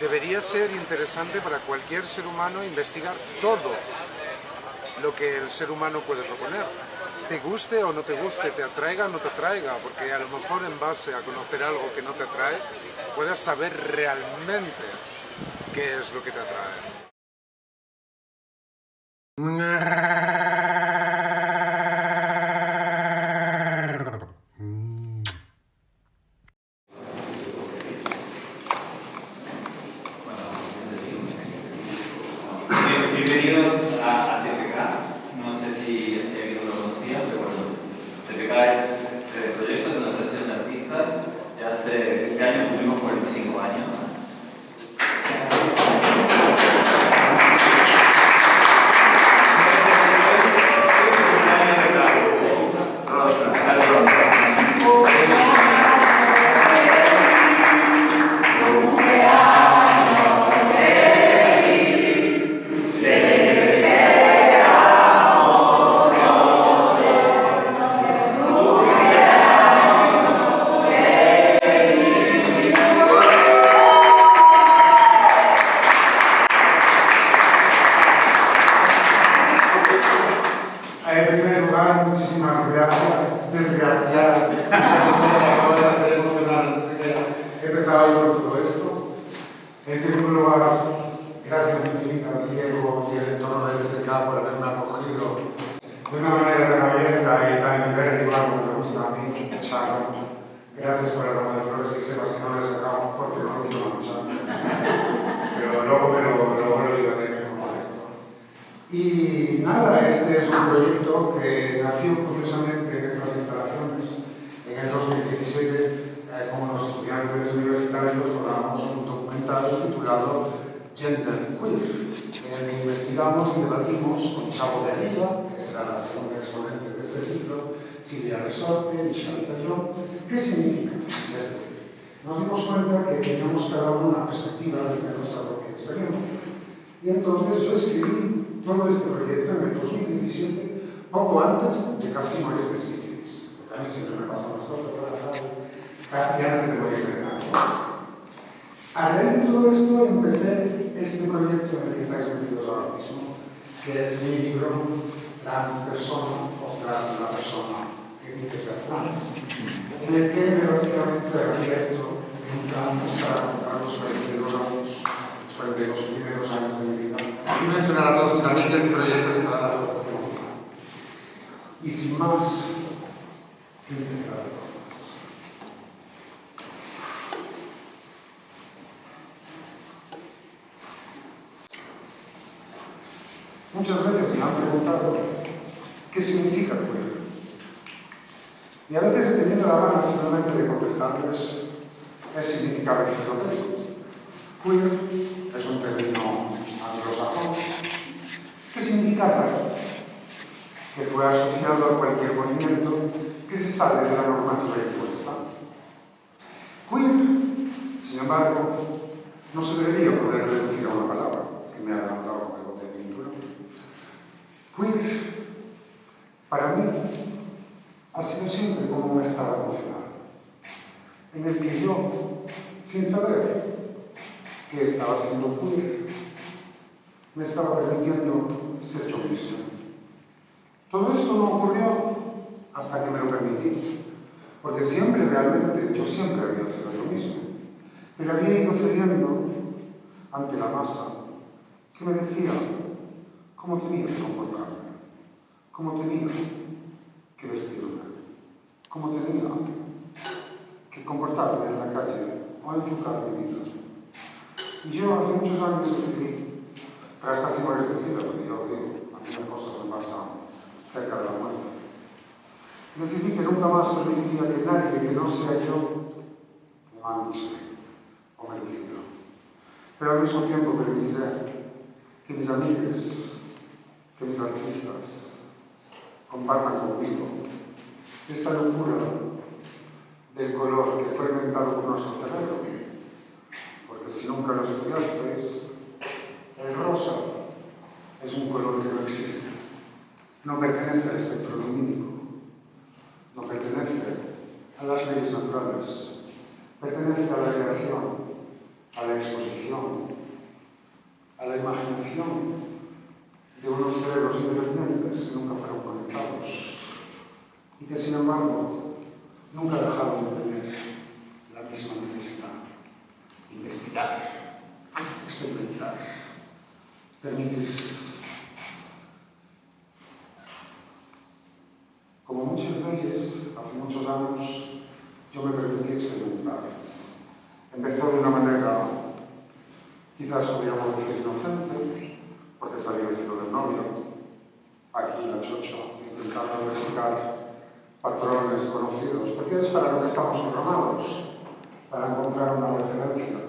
Debería ser interesante para cualquier ser humano investigar todo lo que el ser humano puede proponer. Te guste o no te guste, te atraiga o no te atraiga, porque a lo mejor en base a conocer algo que no te atrae, puedas saber realmente qué es lo que te atrae. videos mí, charla. Gracias por el ramo de flores que sepas que no le sacamos porque no lo quiero manchar. Pero luego me lo, luego me lo el concepto. Y nada, este es un proyecto que nació curiosamente en estas instalaciones en el 2017, eh, como los estudiantes universitarios rodamos un documental titulado Gender Queer, en el que investigamos y debatimos con Chavo de Arriba, que será la segunda exponente de este ciclo, Silvia Resorte, Isabel Tallón. Que significa? Nos dimos cuenta que teníamos cada uno una perspectiva desde nuestra propia experiencia. Y entonces yo escribí todo este proyecto en el 2017, poco antes de casi morir de sífilis. A mí siempre me pasan las cosas a la tarde, casi antes de morir de cáncer. A raíz de todo esto empecé este proyecto en el que estáis metidos ahora mismo, que es mi libro Trans Persona o Trans la Persona que dice ser trans, en el que básicamente plan para contar los 42 años, los 42 primeros años de mi vida, y mencionar a todos mis amigos y proyectos y todas las cosas que hemos. Y sin más, que empezar. Muchas veces me han preguntado qué significa. Y a veces he tenido la gana simplemente de contestarles el significado. Queer es un término anglosajón que significa raro, que fue asociado a cualquier movimiento que se sale de la normativa impuesta. Queer, sin embargo, no se debería poder reducir a una palabra, que me ha adelantado con el bote de pintura. Queer, para mí, ha sido siempre como un estado emocional, en el que yo, sin saber que estaba siendo queer, me estaba permitiendo ser yo mismo. Todo esto no ocurrió hasta que me lo permití, porque siempre realmente, yo siempre había sido yo mismo, pero había ido cediendo ante la masa que me decía cómo tenía que comportarme, cómo tenía que que vestirla, cómo tenía que comportarme en la calle o enfocar mi vida. Y yo hace muchos años decidí, tras casi morir de sida, porque yo digo, algunas cosas me pasan cerca de la muerte, decidí que nunca más permitiría que nadie que no sea yo me manche o me decida. Pero al mismo tiempo permitiré que mis amigos, que mis artistas, compartan conmigo esta locura del color que fue inventado por nuestro cerebro, porque si nunca lo estudiasteis, el rosa es un color que no existe, no pertenece al espectro lumínico, no pertenece a las leyes naturales, pertenece a la creación a la exposición, a la imaginación de unos cerebros independientes que nunca fueron conectados y que, sin embargo, nunca dejaron de tener la misma necesidad. Investigar, experimentar, permitirse. Como muchos de ellos, hace muchos años, yo me permití experimentar. Empezó de una manera, quizás podríamos decir, inocente, Pesarese del novio, aquí la chocha, intentando buscar patrones conocidos, porque es para lo que estamos programados, para encontrar una referencia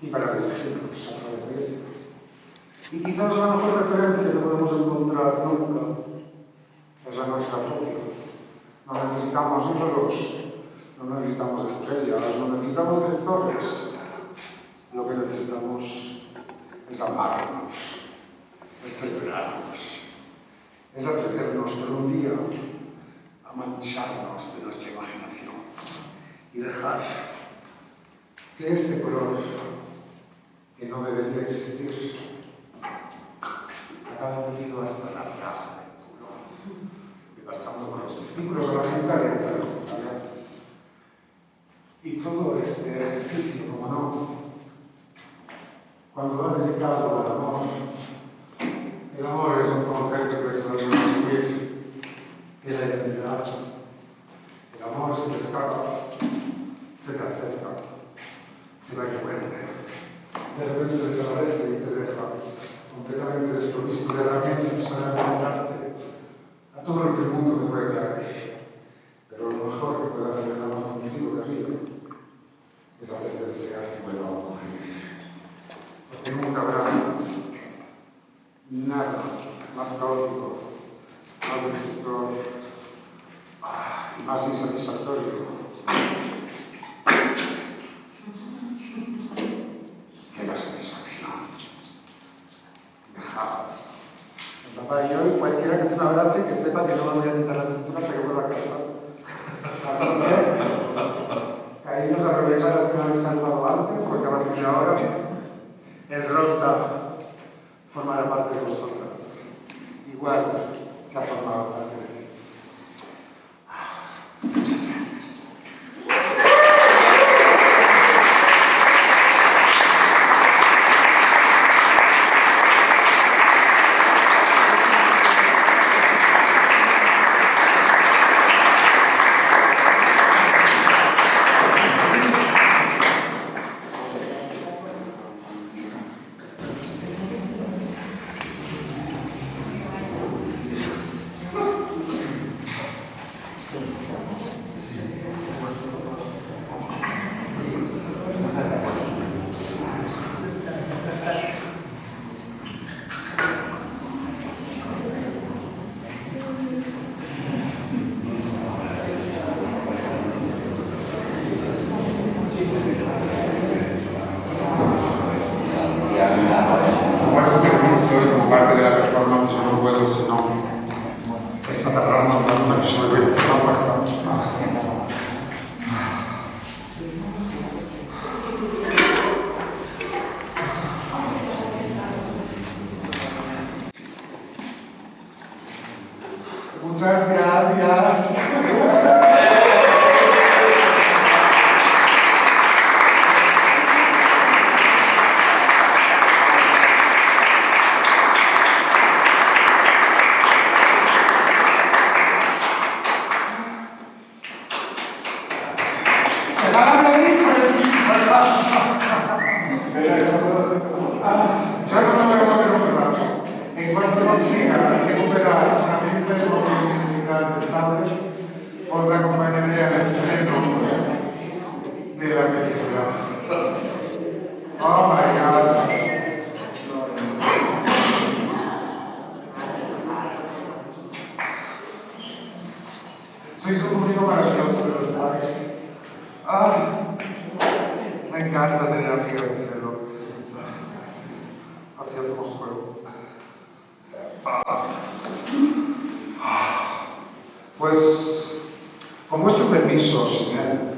y para dirigirnos a través de ella. Y quizás la mejor referencia que podemos encontrar nunca es la nuestra propia. No necesitamos ídolos, no necesitamos estrellas, no necesitamos directores. Lo que necesitamos es amarnos. Es celebrarnos, es atrevernos por un día a mancharnos de nuestra imaginación y dejar que este color, que no debería existir, acabe metido hasta la caja del culo, y pasando por los testículos de la gente y todo este ejercicio, como no, cuando va dedicado al amor, el amor es un concepto que se debe subir, que la identidad, el amor se te escapa, se te acerca, se va y vuelve, de repente desaparece y te deja completamente desprovisto de herramientas para enfrentarte a todo lo que el mundo te puede dar. Pero lo mejor que puede hacer el amor contigo de arriba es hacerte desear que vuelva a morir. Porque nunca habrá nada más caótico, más destructor ah, y más insatisfactorio que la satisfacción. Dejaos. Papá y hoy cualquiera que que sepa que no voy a quitar la pintura hasta que vuelva a casa. Así que, cariños, aprovechar las que me habéis saludado antes, porque a partir de ahora el rosa formará parte de vosotras, igual que ha formado parte de mí. parte della performance non quello se non è stata random da una persona che Sois un público maravilloso, ¿lo sabes? Ay, me encanta tener amigas de serlo. Así hacemos juego. Pues, con vuestro permiso, señor,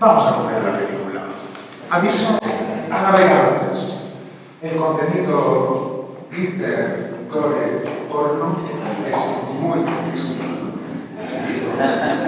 vamos a comer la película. Aviso a navegantes. El contenido glitter, gore, porno es muy Amen.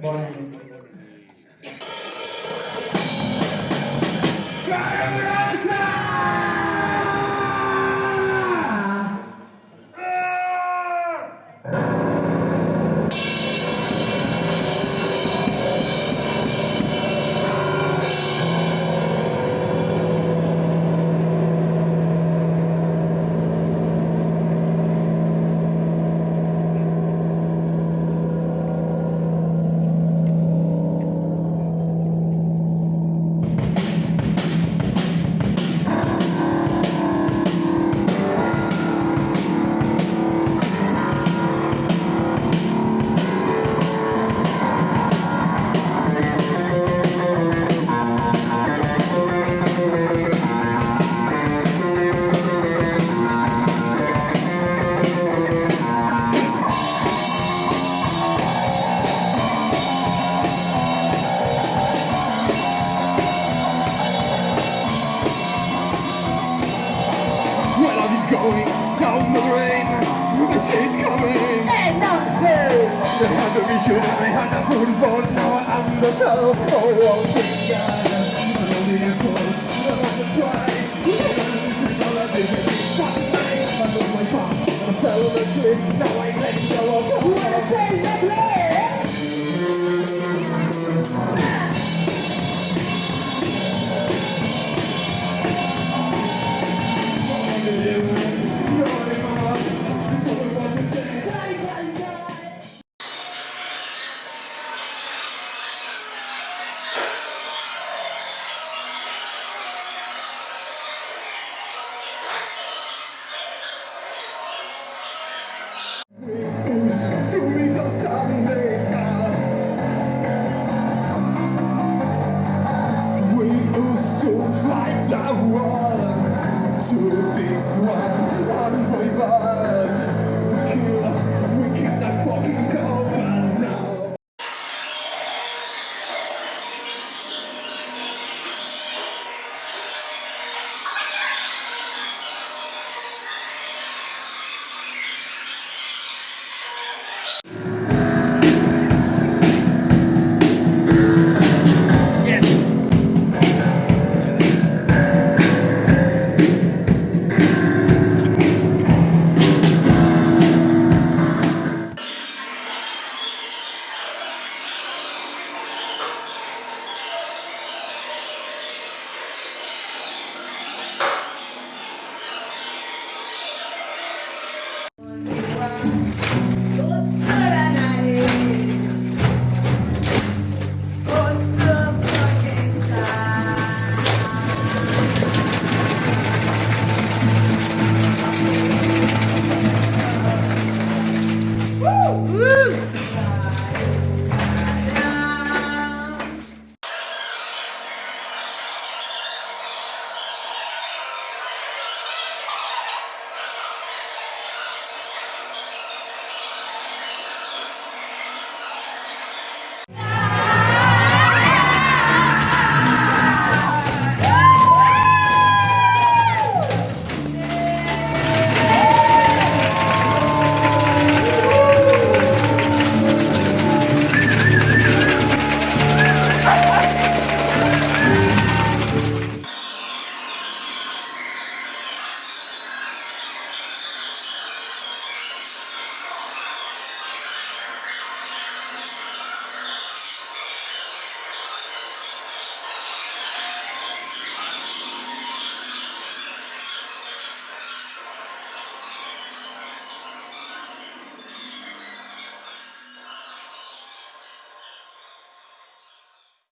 Bye. Dann hat er mich um hat er Kuhn von Frau anders auf Oh, oh, Now I let go of the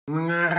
nga.